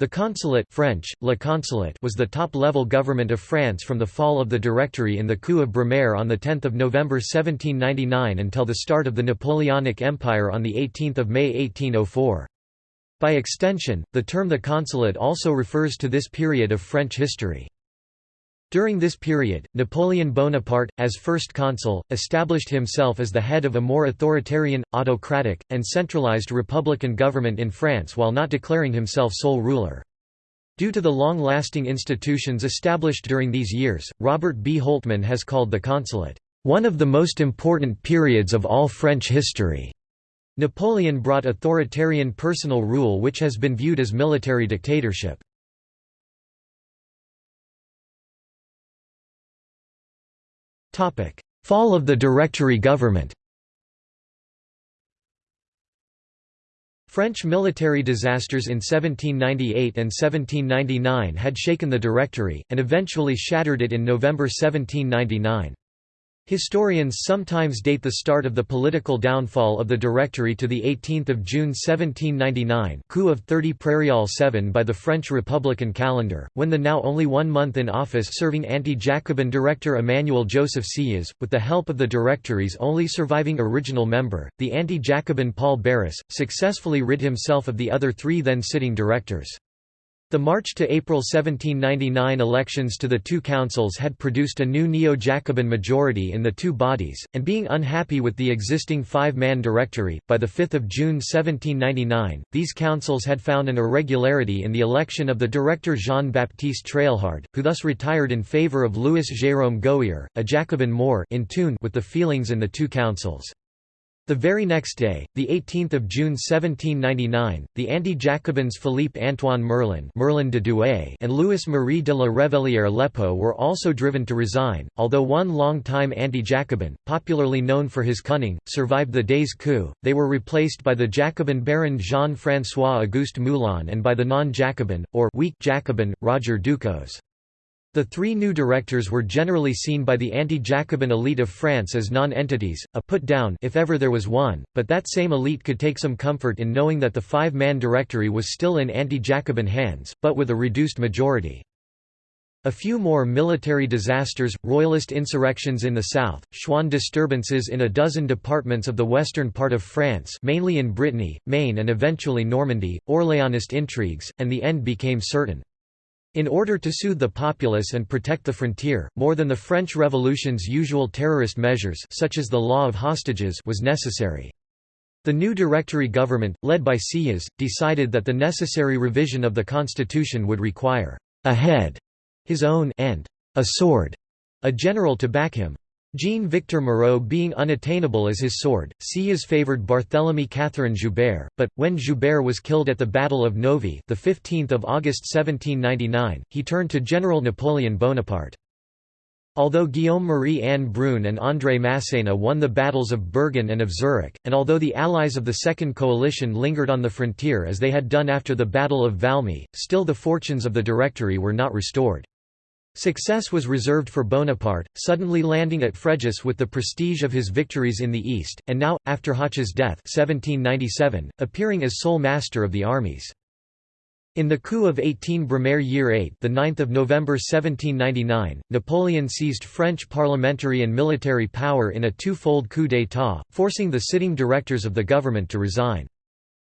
The consulate French, Le Consulat was the top-level government of France from the fall of the Directory in the coup of Brumaire on 10 November 1799 until the start of the Napoleonic Empire on 18 May 1804. By extension, the term the consulate also refers to this period of French history. During this period, Napoleon Bonaparte, as first consul, established himself as the head of a more authoritarian, autocratic, and centralized republican government in France while not declaring himself sole ruler. Due to the long-lasting institutions established during these years, Robert B. Holtman has called the consulate, "...one of the most important periods of all French history." Napoleon brought authoritarian personal rule which has been viewed as military dictatorship. Fall of the Directory government French military disasters in 1798 and 1799 had shaken the Directory, and eventually shattered it in November 1799. Historians sometimes date the start of the political downfall of the Directory to 18 June 1799 coup of 30 Prairial 7 by the French Republican calendar, when the now only one month in office serving anti-Jacobin director Emmanuel Joseph Sieyès, with the help of the Directory's only surviving original member, the anti-Jacobin Paul Barras, successfully rid himself of the other three then sitting directors. The March to April 1799 elections to the two councils had produced a new neo-Jacobin majority in the two bodies, and being unhappy with the existing five-man directory, by 5 June 1799, these councils had found an irregularity in the election of the director Jean-Baptiste Treilhard, who thus retired in favour of Louis Jérôme Gohier, a Jacobin more in tune with the feelings in the two councils. The very next day, 18 June 1799, the anti-Jacobins Philippe-Antoine Merlin, Merlin de Douai and Louis-Marie de la Révellière-Lépeaux were also driven to resign, although one long-time anti-Jacobin, popularly known for his cunning, survived the day's coup, they were replaced by the Jacobin Baron Jean-François Auguste Moulin and by the non-Jacobin, or weak Jacobin, Roger Ducos. The three new directors were generally seen by the anti-Jacobin elite of France as non-entities, a put-down if ever there was one, but that same elite could take some comfort in knowing that the five-man directory was still in anti-Jacobin hands, but with a reduced majority. A few more military disasters, royalist insurrections in the south, Chouan disturbances in a dozen departments of the western part of France mainly in Brittany, Maine and eventually Normandy, Orléanist intrigues, and the end became certain. In order to soothe the populace and protect the frontier, more than the French Revolution's usual terrorist measures such as the law of hostages was necessary. The new Directory government, led by Sieyès, decided that the necessary revision of the constitution would require a head, his own and a sword, a general to back him. Jean-Victor Moreau being unattainable as his sword, Sieyès favoured Barthélemy Catherine Joubert, but, when Joubert was killed at the Battle of Novi the 15th of August 1799, he turned to General Napoleon Bonaparte. Although Guillaume-Marie-Anne Brune and André Masséna won the battles of Bergen and of Zurich, and although the allies of the Second Coalition lingered on the frontier as they had done after the Battle of Valmy, still the fortunes of the Directory were not restored. Success was reserved for Bonaparte, suddenly landing at Fréjus with the prestige of his victories in the east, and now, after Hoche's death 1797, appearing as sole master of the armies. In the coup of 18 Brumaire Year 8 the 9th of November 1799, Napoleon seized French parliamentary and military power in a two-fold coup d'état, forcing the sitting directors of the government to resign.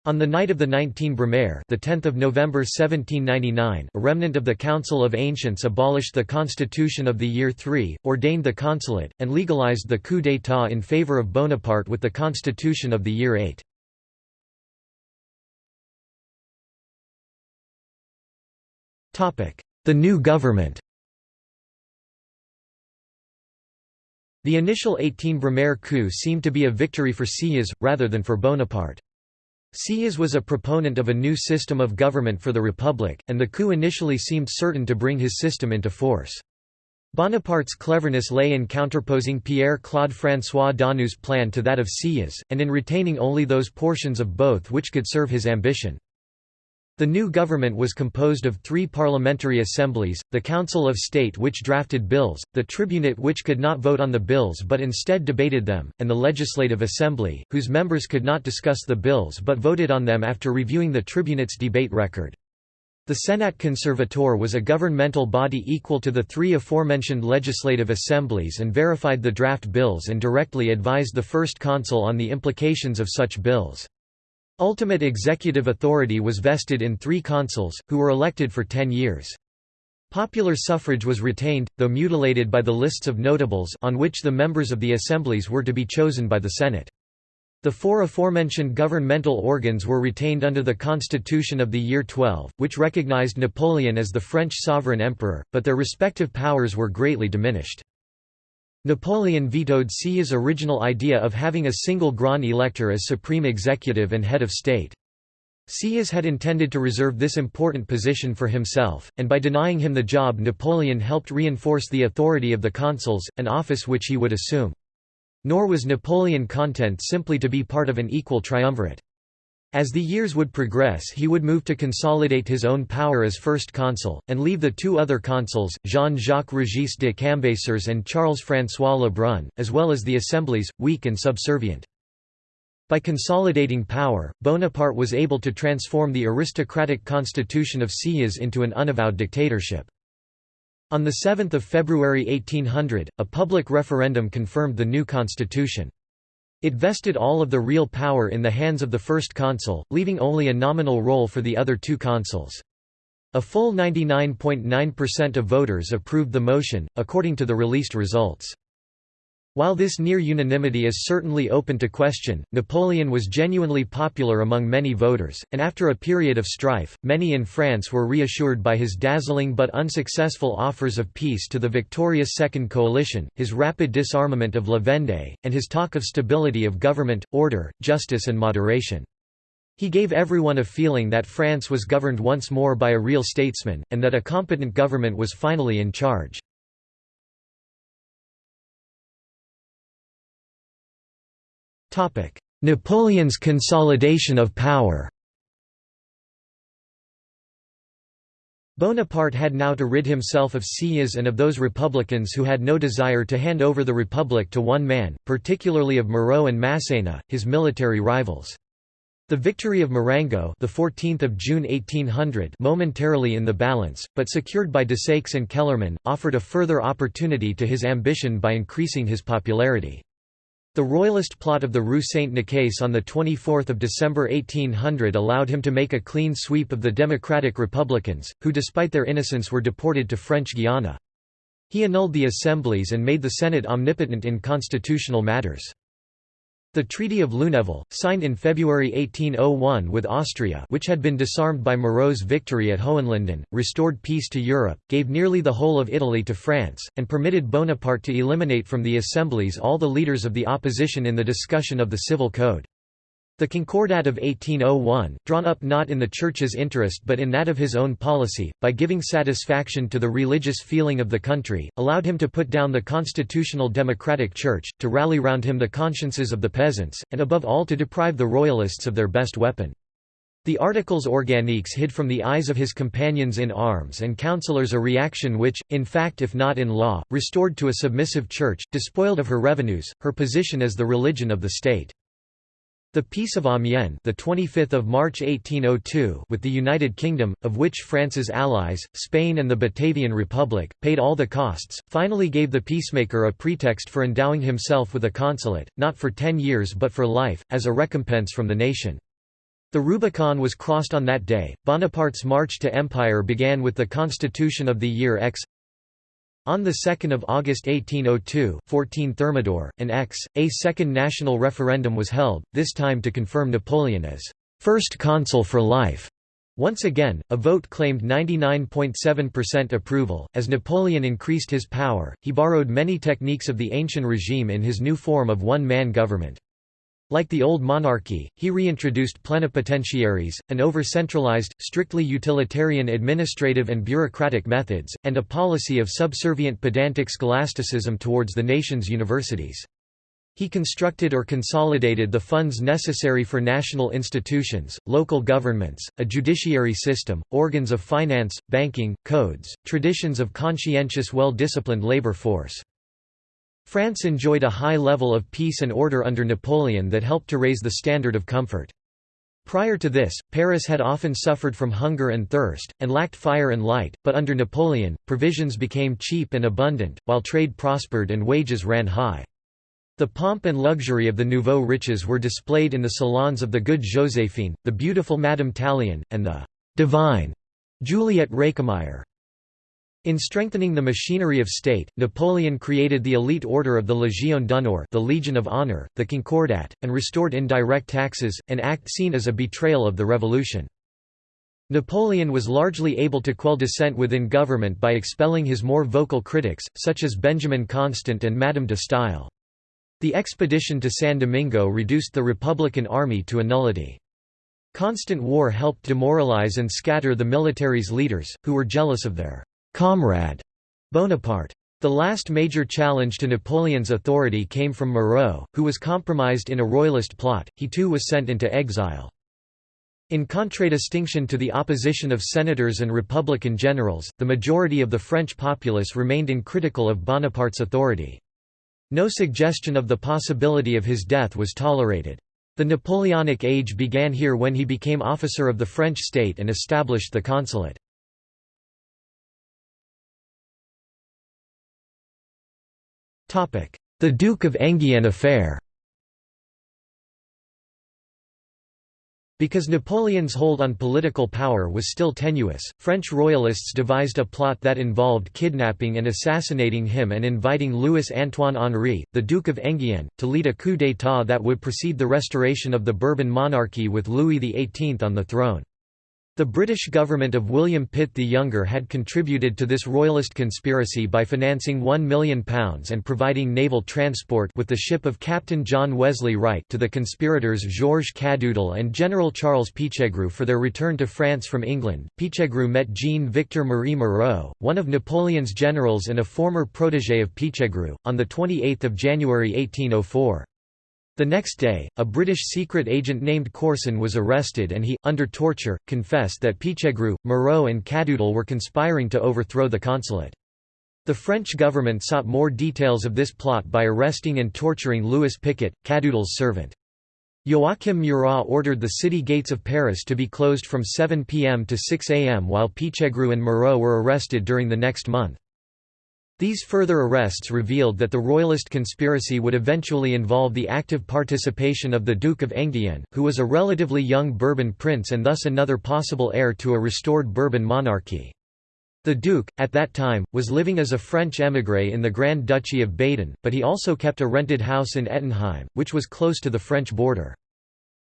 On the night of the 19 Brumaire, the 10th of November 1799, a remnant of the Council of Ancients abolished the constitution of the year 3, ordained the consulate, and legalized the coup d'état in favor of Bonaparte with the constitution of the year 8. Topic: The new government. The initial 18 Brumaire coup seemed to be a victory for Sieyès, rather than for Bonaparte. Sieyès was a proponent of a new system of government for the Republic, and the coup initially seemed certain to bring his system into force. Bonaparte's cleverness lay in counterposing Pierre-Claude François Daunou's plan to that of Sieyès, and in retaining only those portions of both which could serve his ambition. The new government was composed of three parliamentary assemblies, the Council of State which drafted bills, the Tribunate which could not vote on the bills but instead debated them, and the Legislative Assembly, whose members could not discuss the bills but voted on them after reviewing the Tribunate's debate record. The Sénat conservateur was a governmental body equal to the three aforementioned legislative assemblies and verified the draft bills and directly advised the first consul on the implications of such bills. Ultimate executive authority was vested in three consuls, who were elected for ten years. Popular suffrage was retained, though mutilated by the lists of notables on which the members of the assemblies were to be chosen by the Senate. The four aforementioned governmental organs were retained under the constitution of the year 12, which recognized Napoleon as the French sovereign emperor, but their respective powers were greatly diminished. Napoleon vetoed Sieyès' original idea of having a single Grand Elector as supreme executive and head of state. Sieyès had intended to reserve this important position for himself, and by denying him the job Napoleon helped reinforce the authority of the consuls, an office which he would assume. Nor was Napoleon content simply to be part of an equal triumvirate. As the years would progress he would move to consolidate his own power as first consul, and leave the two other consuls, Jean-Jacques Régis de Cambacérès and Charles-François Lebrun, as well as the assemblies, weak and subservient. By consolidating power, Bonaparte was able to transform the aristocratic constitution of Sieyès into an unavowed dictatorship. On 7 February 1800, a public referendum confirmed the new constitution. It vested all of the real power in the hands of the first consul, leaving only a nominal role for the other two consuls. A full 99.9% of voters approved the motion, according to the released results. While this near unanimity is certainly open to question, Napoleon was genuinely popular among many voters, and after a period of strife, many in France were reassured by his dazzling but unsuccessful offers of peace to the victorious Second Coalition, his rapid disarmament of La Vendée, and his talk of stability of government, order, justice and moderation. He gave everyone a feeling that France was governed once more by a real statesman, and that a competent government was finally in charge. Napoleon's consolidation of power Bonaparte had now to rid himself of Sieyès and of those republicans who had no desire to hand over the republic to one man, particularly of Moreau and Masséna, his military rivals. The victory of Marengo the 14th of June 1800 momentarily in the balance, but secured by Desaix and Kellermann, offered a further opportunity to his ambition by increasing his popularity. The royalist plot of the Rue Saint-Nicaise on 24 December 1800 allowed him to make a clean sweep of the Democratic Republicans, who despite their innocence were deported to French Guiana. He annulled the assemblies and made the Senate omnipotent in constitutional matters. The Treaty of Lunéville, signed in February 1801 with Austria which had been disarmed by Moreau's victory at Hohenlinden, restored peace to Europe, gave nearly the whole of Italy to France, and permitted Bonaparte to eliminate from the assemblies all the leaders of the opposition in the discussion of the Civil Code. The Concordat of 1801, drawn up not in the Church's interest but in that of his own policy, by giving satisfaction to the religious feeling of the country, allowed him to put down the constitutional democratic Church, to rally round him the consciences of the peasants, and above all to deprive the Royalists of their best weapon. The Articles Organiques hid from the eyes of his companions in arms and councillors a reaction which, in fact if not in law, restored to a submissive Church, despoiled of her revenues, her position as the religion of the state. The Peace of Amiens, the 25th of March 1802, with the United Kingdom, of which France's allies, Spain and the Batavian Republic, paid all the costs, finally gave the peacemaker a pretext for endowing himself with a consulate, not for 10 years but for life, as a recompense from the nation. The Rubicon was crossed on that day. Bonaparte's march to empire began with the constitution of the year X on 2 August 1802 14 Thermidor, an ex, a second national referendum was held, this time to confirm Napoleon as first consul for life. Once again, a vote claimed 99.7% approval. As Napoleon increased his power, he borrowed many techniques of the ancient regime in his new form of one-man government. Like the old monarchy, he reintroduced plenipotentiaries, an over-centralized, strictly utilitarian administrative and bureaucratic methods, and a policy of subservient pedantic scholasticism towards the nation's universities. He constructed or consolidated the funds necessary for national institutions, local governments, a judiciary system, organs of finance, banking, codes, traditions of conscientious well-disciplined labor force. France enjoyed a high level of peace and order under Napoleon that helped to raise the standard of comfort. Prior to this, Paris had often suffered from hunger and thirst, and lacked fire and light, but under Napoleon, provisions became cheap and abundant, while trade prospered and wages ran high. The pomp and luxury of the nouveau riches were displayed in the salons of the good Joséphine, the beautiful Madame Tallien, and the «divine» Juliette Récamier. In strengthening the machinery of state, Napoleon created the elite order of the Légion d'honneur the Legion of Honor, the Concordat, and restored indirect taxes, an act seen as a betrayal of the revolution. Napoleon was largely able to quell dissent within government by expelling his more vocal critics, such as Benjamin Constant and Madame de Staël. The expedition to San Domingo reduced the Republican army to a nullity. Constant war helped demoralize and scatter the military's leaders, who were jealous of their comrade Bonaparte. The last major challenge to Napoleon's authority came from Moreau, who was compromised in a royalist plot, he too was sent into exile. In contradistinction to the opposition of senators and republican generals, the majority of the French populace remained uncritical of Bonaparte's authority. No suggestion of the possibility of his death was tolerated. The Napoleonic age began here when he became officer of the French state and established the consulate. The Duke of Enghien affair Because Napoleon's hold on political power was still tenuous, French royalists devised a plot that involved kidnapping and assassinating him and inviting Louis-Antoine Henri, the Duke of Enghien, to lead a coup d'état that would precede the restoration of the Bourbon monarchy with Louis XVIII on the throne. The British government of William Pitt the Younger had contributed to this royalist conspiracy by financing £1 million and providing naval transport with the ship of Captain John Wesley Wright to the conspirators Georges Cadoudal and General Charles Pichegru for their return to France from England. Pichegru met Jean-Victor Marie Moreau, one of Napoleon's generals and a former protégé of Pichegru, on 28 January 1804. The next day, a British secret agent named Corson was arrested and he, under torture, confessed that Pichegru, Moreau and Cadoudal were conspiring to overthrow the consulate. The French government sought more details of this plot by arresting and torturing Louis Picot, Cadoudal's servant. Joachim Murat ordered the city gates of Paris to be closed from 7 p.m. to 6 a.m. while Pichegru and Moreau were arrested during the next month. These further arrests revealed that the royalist conspiracy would eventually involve the active participation of the Duke of Enghien, who was a relatively young Bourbon prince and thus another possible heir to a restored Bourbon monarchy. The Duke, at that time, was living as a French émigré in the Grand Duchy of Baden, but he also kept a rented house in Ettenheim, which was close to the French border.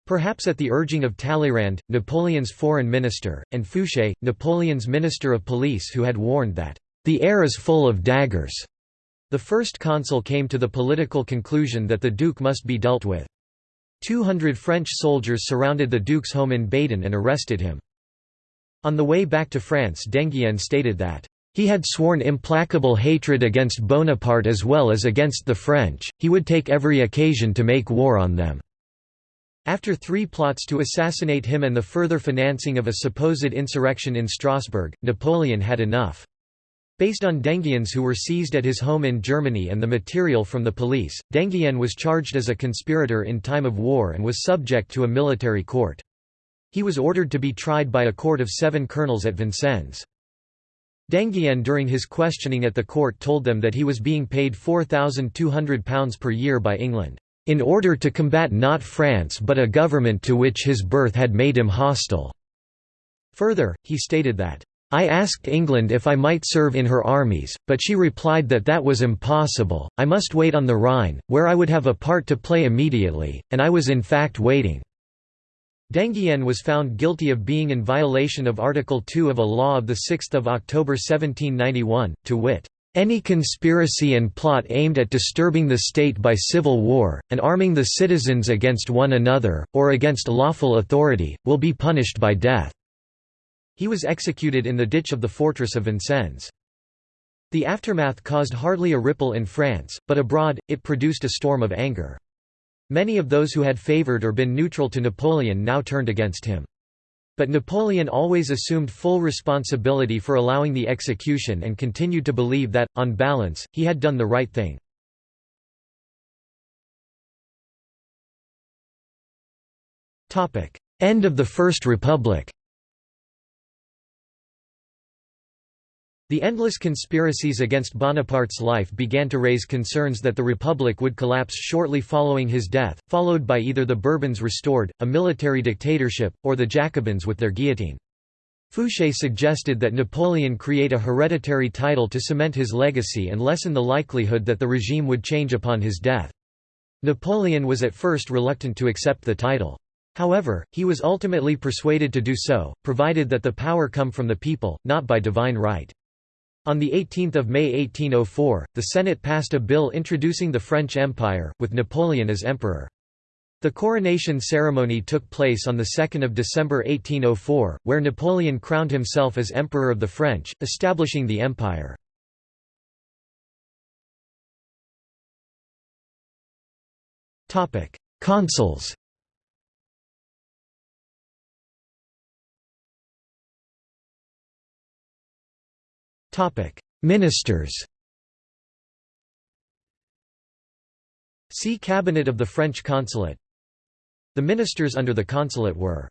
Perhaps at the urging of Talleyrand, Napoleon's foreign minister, and Fouché, Napoleon's minister of police who had warned that the air is full of daggers. The first consul came to the political conclusion that the duke must be dealt with. Two hundred French soldiers surrounded the duke's home in Baden and arrested him. On the way back to France d'Enghien stated that, "...he had sworn implacable hatred against Bonaparte as well as against the French, he would take every occasion to make war on them." After three plots to assassinate him and the further financing of a supposed insurrection in Strasbourg, Napoleon had enough. Based on d'Enghien's who were seized at his home in Germany and the material from the police, d'Enghien was charged as a conspirator in time of war and was subject to a military court. He was ordered to be tried by a court of seven colonels at Vincennes. d'Enghien during his questioning at the court told them that he was being paid £4,200 per year by England, "...in order to combat not France but a government to which his birth had made him hostile." Further, he stated that, I asked England if I might serve in her armies, but she replied that that was impossible, I must wait on the Rhine, where I would have a part to play immediately, and I was in fact waiting. d'Enghien was found guilty of being in violation of Article 2 of a law of 6 October 1791, to wit, "...any conspiracy and plot aimed at disturbing the state by civil war, and arming the citizens against one another, or against lawful authority, will be punished by death." He was executed in the ditch of the fortress of Vincennes. The aftermath caused hardly a ripple in France, but abroad, it produced a storm of anger. Many of those who had favoured or been neutral to Napoleon now turned against him. But Napoleon always assumed full responsibility for allowing the execution and continued to believe that, on balance, he had done the right thing. "'End of the First Republic' The endless conspiracies against Bonaparte's life began to raise concerns that the Republic would collapse shortly following his death, followed by either the Bourbons restored, a military dictatorship, or the Jacobins with their guillotine. Fouché suggested that Napoleon create a hereditary title to cement his legacy and lessen the likelihood that the regime would change upon his death. Napoleon was at first reluctant to accept the title. However, he was ultimately persuaded to do so, provided that the power come from the people, not by divine right. On 18 May 1804, the Senate passed a bill introducing the French Empire, with Napoleon as emperor. The coronation ceremony took place on 2 December 1804, where Napoleon crowned himself as Emperor of the French, establishing the empire. Consuls Ministers See Cabinet of the French Consulate. The ministers under the consulate were